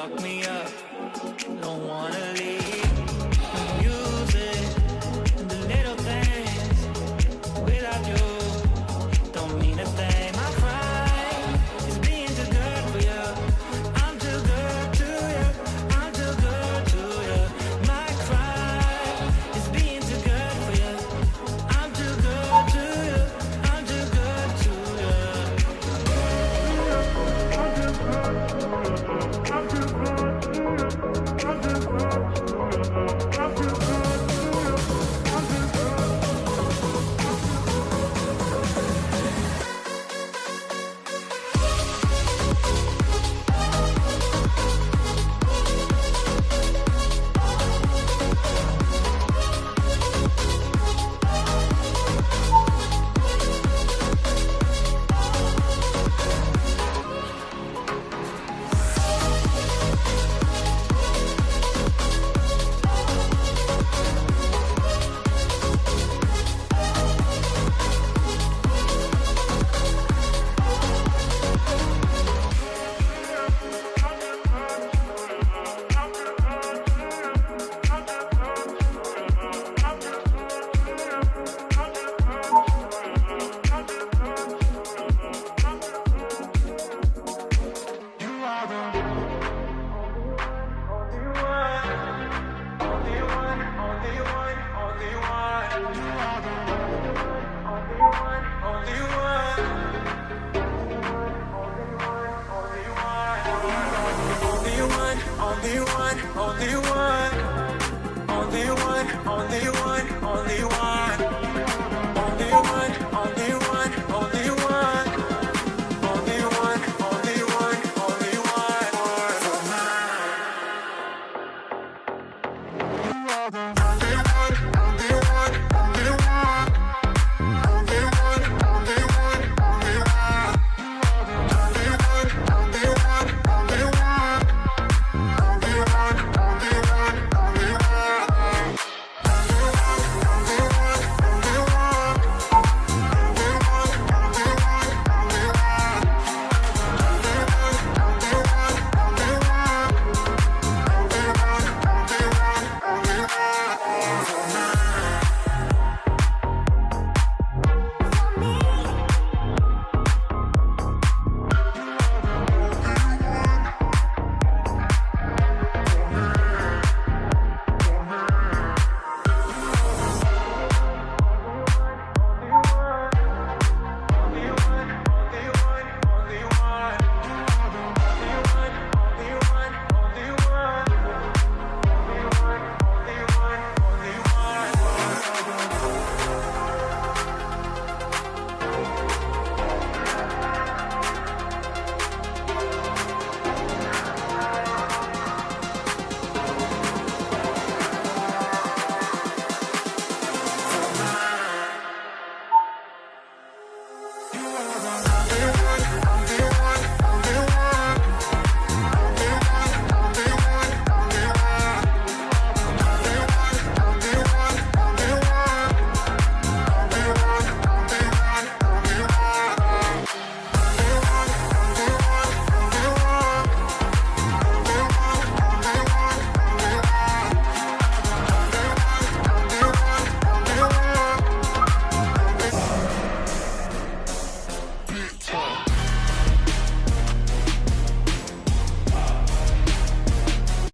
lock me up, don't wanna leave. only one, only one, only one, only one.